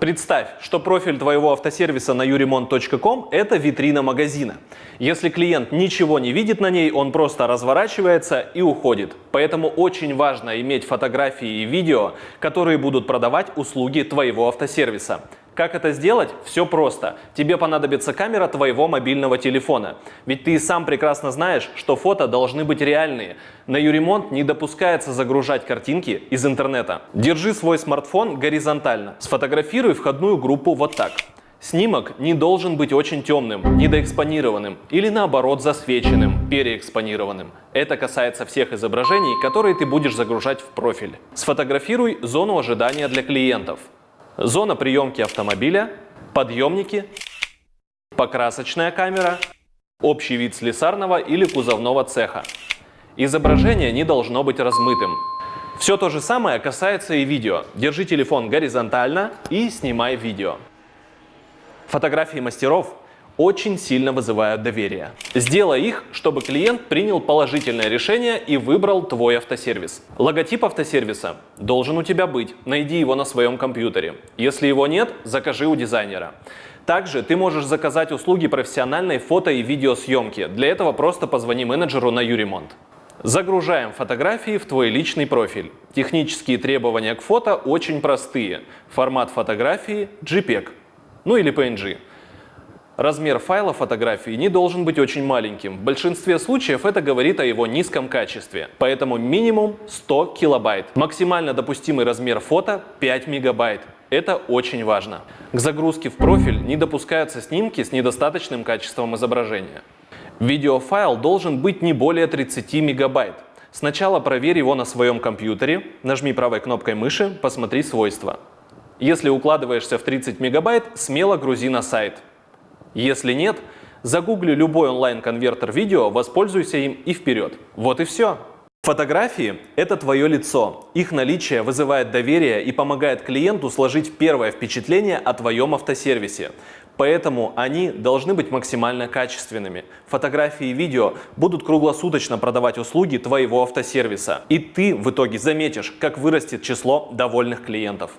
Представь, что профиль твоего автосервиса на юремонт.ком – это витрина магазина. Если клиент ничего не видит на ней, он просто разворачивается и уходит. Поэтому очень важно иметь фотографии и видео, которые будут продавать услуги твоего автосервиса. Как это сделать? Все просто. Тебе понадобится камера твоего мобильного телефона. Ведь ты и сам прекрасно знаешь, что фото должны быть реальные. На Юремонт не допускается загружать картинки из интернета. Держи свой смартфон горизонтально. Сфотографируй входную группу вот так. Снимок не должен быть очень темным, недоэкспонированным или наоборот засвеченным, переэкспонированным. Это касается всех изображений, которые ты будешь загружать в профиль. Сфотографируй зону ожидания для клиентов зона приемки автомобиля, подъемники, покрасочная камера, общий вид слесарного или кузовного цеха. Изображение не должно быть размытым. Все то же самое касается и видео. Держи телефон горизонтально и снимай видео. Фотографии мастеров очень сильно вызывают доверие. Сделай их, чтобы клиент принял положительное решение и выбрал твой автосервис. Логотип автосервиса должен у тебя быть. Найди его на своем компьютере. Если его нет, закажи у дизайнера. Также ты можешь заказать услуги профессиональной фото и видеосъемки. Для этого просто позвони менеджеру на Юремонт. Загружаем фотографии в твой личный профиль. Технические требования к фото очень простые. Формат фотографии JPEG, ну или PNG. Размер файла фотографии не должен быть очень маленьким. В большинстве случаев это говорит о его низком качестве. Поэтому минимум 100 килобайт. Максимально допустимый размер фото 5 мегабайт. Это очень важно. К загрузке в профиль не допускаются снимки с недостаточным качеством изображения. Видеофайл должен быть не более 30 мегабайт. Сначала проверь его на своем компьютере, нажми правой кнопкой мыши, посмотри свойства. Если укладываешься в 30 мегабайт, смело грузи на сайт. Если нет, загугли любой онлайн-конвертер видео, воспользуйся им и вперед. Вот и все. Фотографии – это твое лицо. Их наличие вызывает доверие и помогает клиенту сложить первое впечатление о твоем автосервисе. Поэтому они должны быть максимально качественными. Фотографии и видео будут круглосуточно продавать услуги твоего автосервиса. И ты в итоге заметишь, как вырастет число довольных клиентов.